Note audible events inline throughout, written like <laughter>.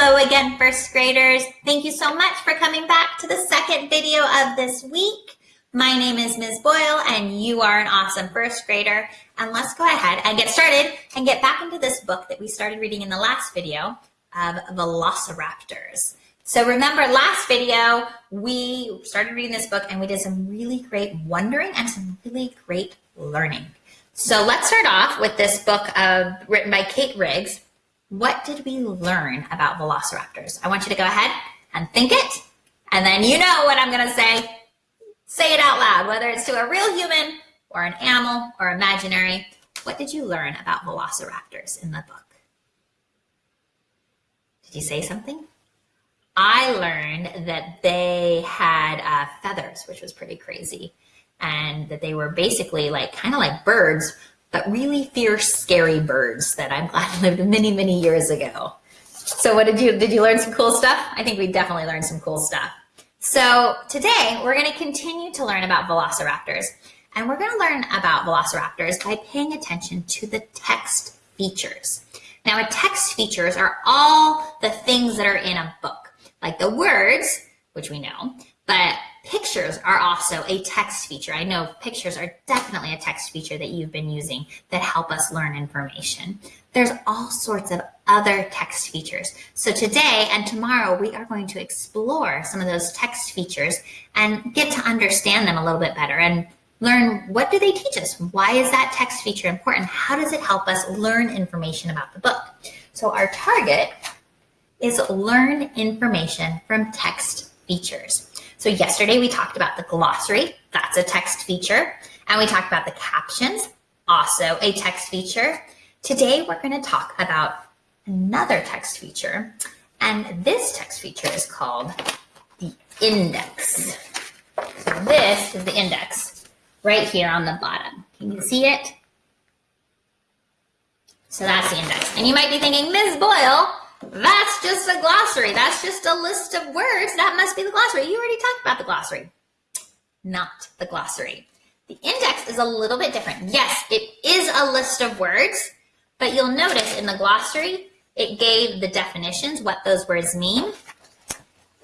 Hello again, first graders. Thank you so much for coming back to the second video of this week. My name is Ms. Boyle and you are an awesome first grader. And let's go ahead and get started and get back into this book that we started reading in the last video of Velociraptors. So remember last video, we started reading this book and we did some really great wondering and some really great learning. So let's start off with this book of, written by Kate Riggs, what did we learn about velociraptors? I want you to go ahead and think it, and then you know what I'm to say. Say it out loud, whether it's to a real human or an animal or imaginary. What did you learn about velociraptors in the book? Did you say something? I learned that they had uh, feathers, which was pretty crazy, and that they were basically like kind of like birds, really fierce, scary birds that I'm glad <laughs> lived many, many years ago. So what did you, did you learn some cool stuff? I think we definitely learned some cool stuff. So today we're gonna continue to learn about velociraptors and we're gonna learn about velociraptors by paying attention to the text features. Now a text features are all the things that are in a book, like the words, which we know, but pictures are also a text feature. I know pictures are definitely a text feature that you've been using that help us learn information. There's all sorts of other text features. So today and tomorrow, we are going to explore some of those text features and get to understand them a little bit better and learn what do they teach us? Why is that text feature important? How does it help us learn information about the book? So our target is learn information from text features. So yesterday we talked about the glossary, that's a text feature. And we talked about the captions, also a text feature. Today we're gonna talk about another text feature. And this text feature is called the index. So this is the index right here on the bottom. Can you see it? So that's the index. And you might be thinking, Ms. Boyle, that's just a glossary. That's just a list of words. That must be the glossary. You already talked about the glossary. Not the glossary. The index is a little bit different. Yes, it is a list of words, but you'll notice in the glossary, it gave the definitions, what those words mean.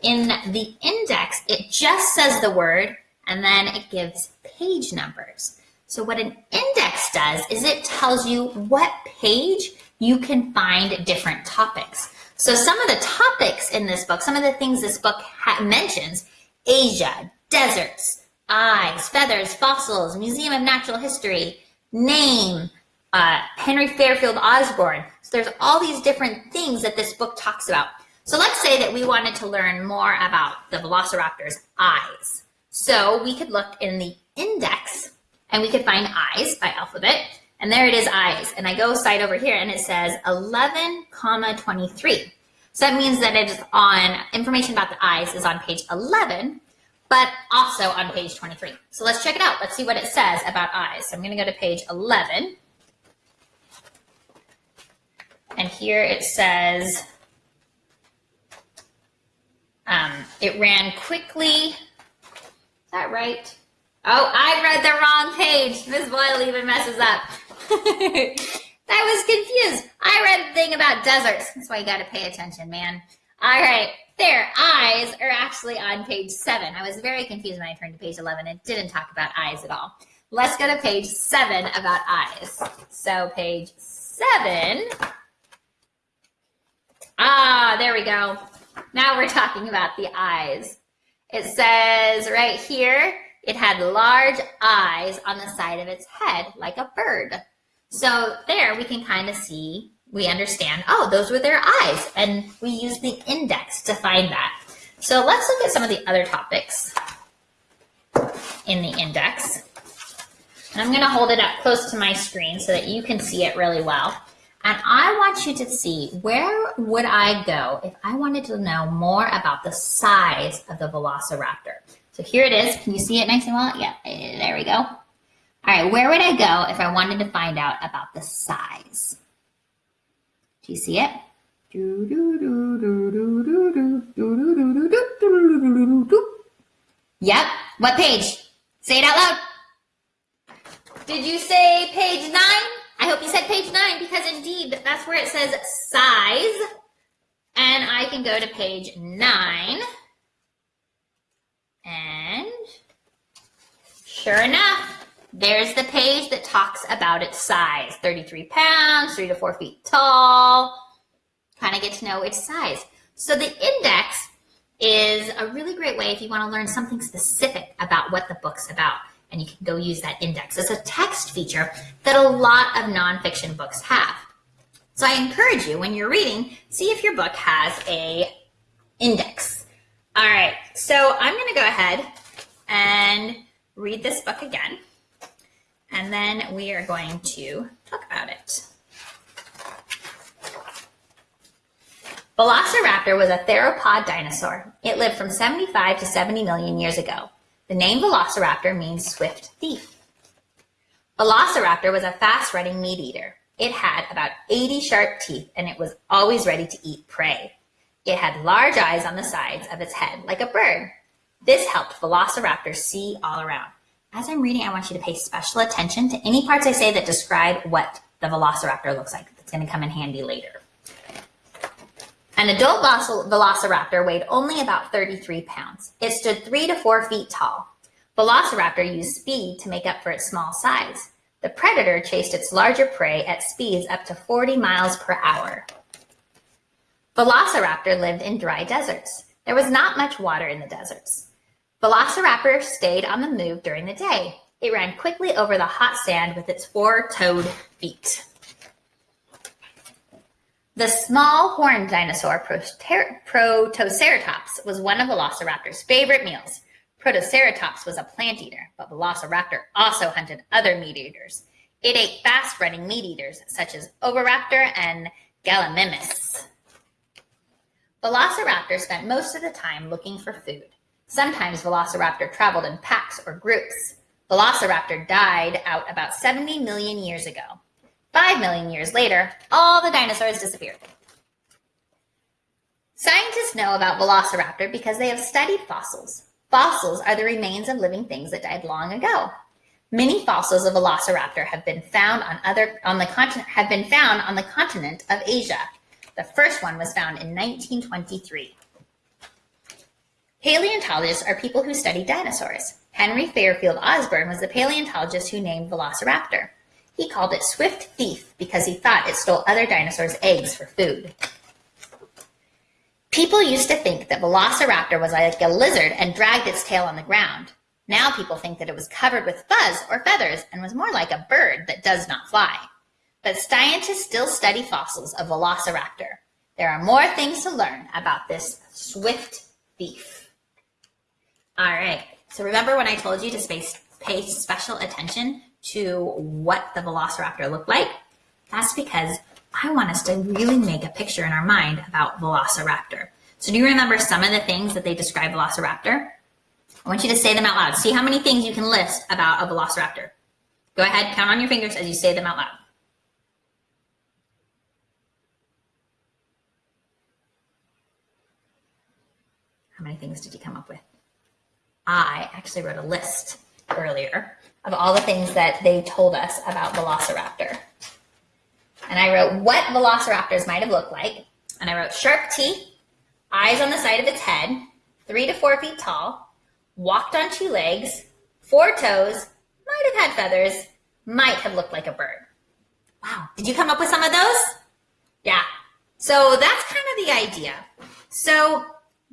In the index, it just says the word, and then it gives page numbers. So what an index does is it tells you what page you can find different topics. So some of the topics in this book, some of the things this book mentions, Asia, deserts, eyes, feathers, fossils, Museum of Natural History, name, uh, Henry Fairfield Osborn. So there's all these different things that this book talks about. So let's say that we wanted to learn more about the Velociraptor's eyes. So we could look in the index and we could find eyes by alphabet. And there it is eyes. And I go side over here and it says 11 comma 23. So that means that it is on information about the eyes is on page 11, but also on page 23. So let's check it out. Let's see what it says about eyes. So I'm going to go to page 11. And here it says, um, it ran quickly. Is that right? Oh, I read the wrong page. Ms. Boyle even messes up. <laughs> I was confused. I read the thing about deserts. That's why you got to pay attention, man. All right, their Eyes are actually on page seven. I was very confused when I turned to page 11. It didn't talk about eyes at all. Let's go to page seven about eyes. So page seven. Ah, there we go. Now we're talking about the eyes. It says right here, it had large eyes on the side of its head, like a bird. So there we can kind of see, we understand, oh, those were their eyes. And we use the index to find that. So let's look at some of the other topics in the index. And I'm going to hold it up close to my screen so that you can see it really well. And I want you to see where would I go if I wanted to know more about the size of the velociraptor. So here it is. Can you see it nice and well? Yeah, eh, there we go. All right, where would I go if I wanted to find out about the size? Do you see it? Yep. What page? Say it out loud. Did you say page nine? I hope you said page nine because indeed that's where it says size. And I can go to page nine. And sure enough, there's the page that talks about its size 33 pounds, three to four feet tall. Kind of get to know its size. So the index is a really great way if you want to learn something specific about what the book's about. And you can go use that index. It's a text feature that a lot of nonfiction books have. So I encourage you when you're reading, see if your book has a index. All right, so I'm going to go ahead and read this book again, and then we are going to talk about it. Velociraptor was a theropod dinosaur. It lived from 75 to 70 million years ago. The name Velociraptor means swift thief. Velociraptor was a fast-running meat eater. It had about 80 sharp teeth and it was always ready to eat prey. It had large eyes on the sides of its head like a bird. This helped Velociraptor see all around. As I'm reading, I want you to pay special attention to any parts I say that describe what the Velociraptor looks like. That's going to come in handy later. An adult Velociraptor weighed only about 33 pounds. It stood three to four feet tall. Velociraptor used speed to make up for its small size. The predator chased its larger prey at speeds up to 40 miles per hour. Velociraptor lived in dry deserts. There was not much water in the deserts. Velociraptor stayed on the move during the day. It ran quickly over the hot sand with its four-toed feet. The small horned dinosaur Protoceratops was one of Velociraptor's favorite meals. Protoceratops was a plant eater, but Velociraptor also hunted other meat eaters. It ate fast-running meat eaters such as Oviraptor and Gallimimus. Velociraptor spent most of the time looking for food. Sometimes Velociraptor traveled in packs or groups. Velociraptor died out about 70 million years ago. Five million years later, all the dinosaurs disappeared. Scientists know about Velociraptor because they have studied fossils. Fossils are the remains of living things that died long ago. Many fossils of Velociraptor have been found on other on the continent have been found on the continent of Asia. The first one was found in 1923. Paleontologists are people who study dinosaurs. Henry Fairfield Osborn was the paleontologist who named Velociraptor. He called it Swift Thief because he thought it stole other dinosaurs' eggs for food. People used to think that Velociraptor was like a lizard and dragged its tail on the ground. Now people think that it was covered with fuzz or feathers and was more like a bird that does not fly. But scientists still study fossils of Velociraptor. There are more things to learn about this swift thief. All right, so remember when I told you to pay special attention to what the Velociraptor looked like? That's because I want us to really make a picture in our mind about Velociraptor. So do you remember some of the things that they describe Velociraptor? I want you to say them out loud. See how many things you can list about a Velociraptor. Go ahead, count on your fingers as you say them out loud. How many things did you come up with? I actually wrote a list earlier of all the things that they told us about Velociraptor. And I wrote what velociraptors might have looked like. And I wrote sharp teeth, eyes on the side of its head, three to four feet tall, walked on two legs, four toes, might have had feathers, might have looked like a bird. Wow. Did you come up with some of those? Yeah. So that's kind of the idea. So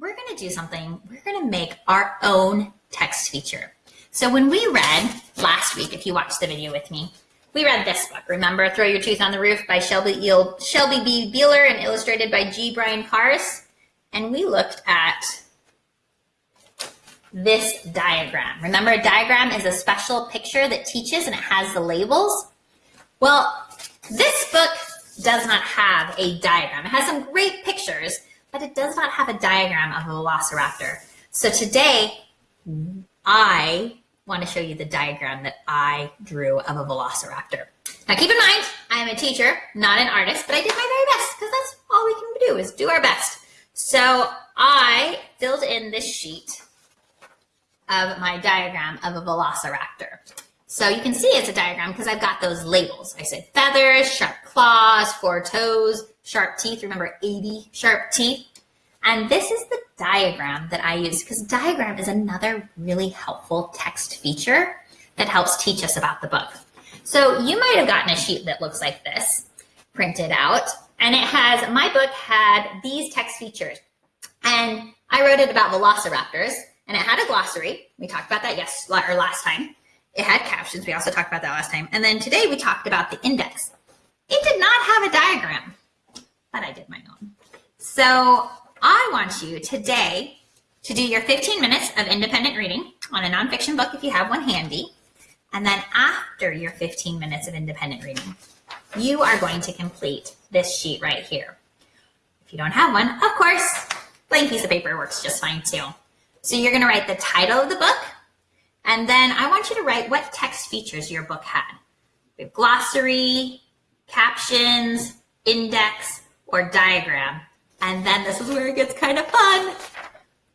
we're going to do something. We're going to make our own text feature. So when we read last week, if you watched the video with me, we read this book, remember? Throw Your Tooth on the Roof by Shelby, Eel, Shelby B. Beeler and illustrated by G. Brian Karas. And we looked at this diagram. Remember, a diagram is a special picture that teaches and it has the labels. Well, this book does not have a diagram. It has some great pictures, but it does not have a diagram of a velociraptor. So today, I want to show you the diagram that I drew of a velociraptor. Now keep in mind, I am a teacher, not an artist, but I did my very best because that's all we can do is do our best. So I filled in this sheet of my diagram of a velociraptor. So you can see it's a diagram because I've got those labels. I said feathers, sharp claws, four toes, sharp teeth. Remember 80 sharp teeth? And this is the diagram that I use because diagram is another really helpful text feature that helps teach us about the book. So you might have gotten a sheet that looks like this printed out and it has, my book had these text features and I wrote it about velociraptors and it had a glossary. We talked about that yes or last time. It had captions. We also talked about that last time. And then today we talked about the index. It did not have a diagram, but I did my own. So I want you today to do your 15 minutes of independent reading on a nonfiction book if you have one handy. And then after your 15 minutes of independent reading, you are going to complete this sheet right here. If you don't have one, of course, blank piece of paper works just fine too. So you're going to write the title of the book, and then I want you to write what text features your book had. Glossary, captions, index, or diagram. And then this is where it gets kind of fun.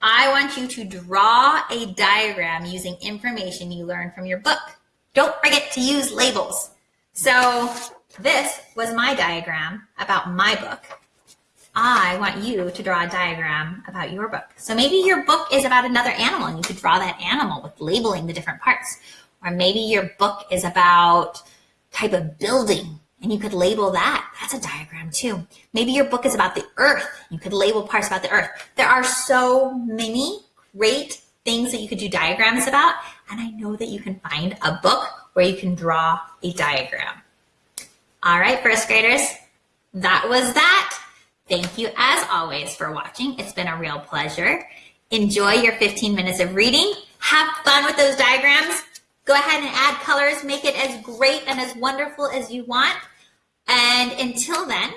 I want you to draw a diagram using information you learned from your book. Don't forget to use labels. So this was my diagram about my book. I want you to draw a diagram about your book. So maybe your book is about another animal and you could draw that animal with labeling the different parts. Or maybe your book is about type of building and you could label that. That's a diagram too. Maybe your book is about the earth. You could label parts about the earth. There are so many great things that you could do diagrams about. And I know that you can find a book where you can draw a diagram. All right, first graders, that was that. Thank you as always for watching. It's been a real pleasure. Enjoy your 15 minutes of reading. Have fun with those diagrams. Go ahead and add colors. Make it as great and as wonderful as you want. And until then,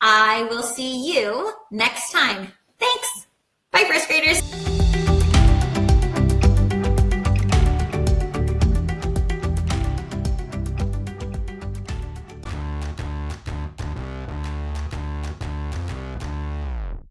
I will see you next time. Thanks. Bye, first graders.